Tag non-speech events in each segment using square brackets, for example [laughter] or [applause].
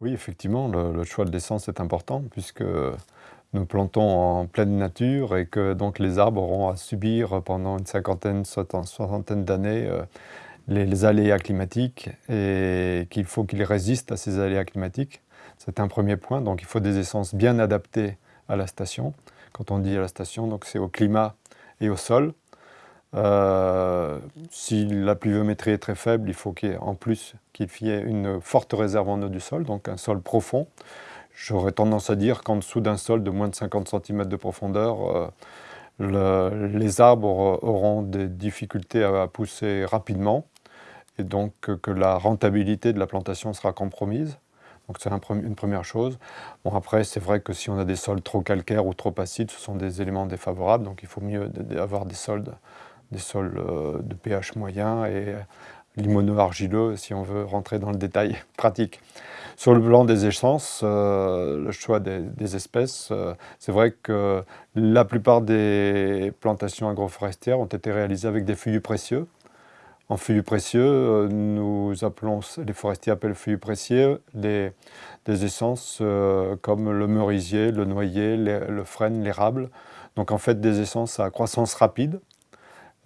Oui, effectivement, le, choix de l'essence est important puisque nous plantons en pleine nature et que donc les arbres auront à subir pendant une cinquantaine, soixantaine d'années euh, les, aléas climatiques et qu'il faut qu'ils résistent à ces aléas climatiques. C'est un premier point, donc il faut des essences bien adaptées à la station. Quand on dit à la station, c'est au climat et au sol. Euh, si la pluviométrie est très faible, il faut qu'il en plus qu'il y ait une forte réserve en eau du sol, donc un sol profond. J'aurais tendance à dire qu'en dessous d'un sol de moins de 50 cm de profondeur, euh, les arbres auront des difficultés à, pousser rapidement et donc que la rentabilité de la plantation sera compromise. Donc c'est une première chose. Bon après, c'est vrai que si on a des sols trop calcaires ou trop acides, ce sont des éléments défavorables, donc il faut mieux avoir des sols, des sols euh, de pH moyen et limono-argileux si on veut rentrer dans le détail [laughs] pratique. Sur le plan des essences, euh, le choix des, espèces, euh, c'est vrai que la plupart des plantations agroforestières ont été réalisées avec des feuillus précieux. En feuillus précieux, nous appelons, les forestiers appellent feuillus précieux des essences euh, comme le merisier, le noyer, le frêne, l'érable. Donc en fait des essences à croissance rapide.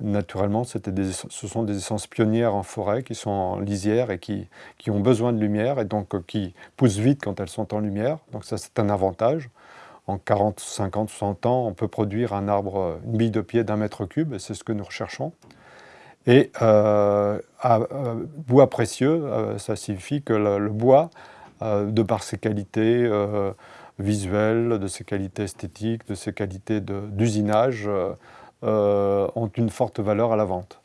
Naturellement, ce sont des essences pionnières en forêt qui sont en lisière et qui, ont besoin de lumière et donc euh, qui poussent vite quand elles sont en lumière. Donc ça c'est un avantage en 40, 50, 60 ans, on peut produire un arbre, une bille de pied d'un mètre cube, et c'est ce que nous recherchons. Et euh, euh, bois précieux, euh, ça signifie que le, bois, de par ses qualités visuelles, de ses qualités esthétiques, de ses qualités d'usinage, ont une forte valeur à la vente.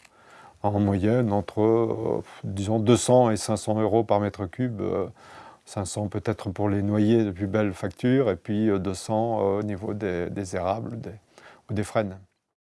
En moyenne, entre disons 200 et 500 euros par mètre cube, 500 peut-être pour les noyers de plus belles factures, et puis 200 au niveau des, érables ou des frênes.